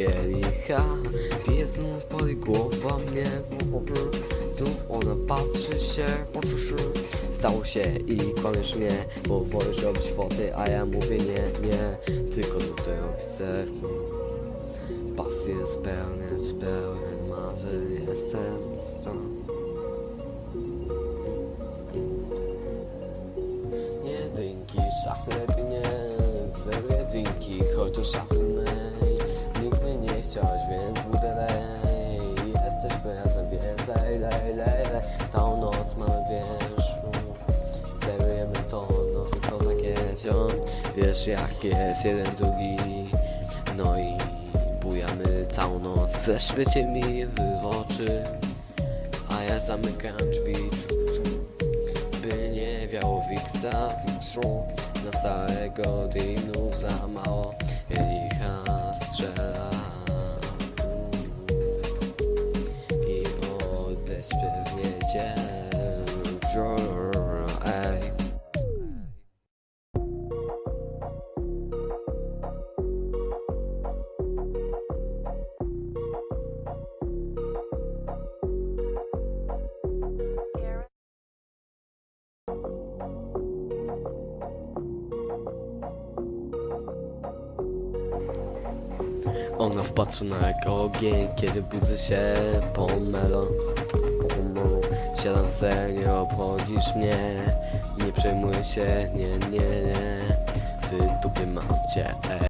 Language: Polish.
kielicha Pije znów pod głową mnie Znów ona patrzy się Stało się i kłamiesz mnie Bo wolisz robić foty, a ja mówię nie, nie. Tylko do tego chcę Pasję spełniać, pełen marzeń Jestem stron Jedynki, szafy lepiej nie Zero jedynki, choć do szafy Wiesz jak jest jeden, drugi No i bujamy całą noc Weszwycie mi w oczy. A ja zamykam drzwi by nie wiało wiksa wikszu Na całego dinu za mało Licha strzela I odejść pewnie Ona wpatrzyła jak ogień, kiedy buzy się pomylą. Siadam se, nie obchodzisz mnie. Nie przejmuj się, nie, nie, nie. W dupie mam cię, ej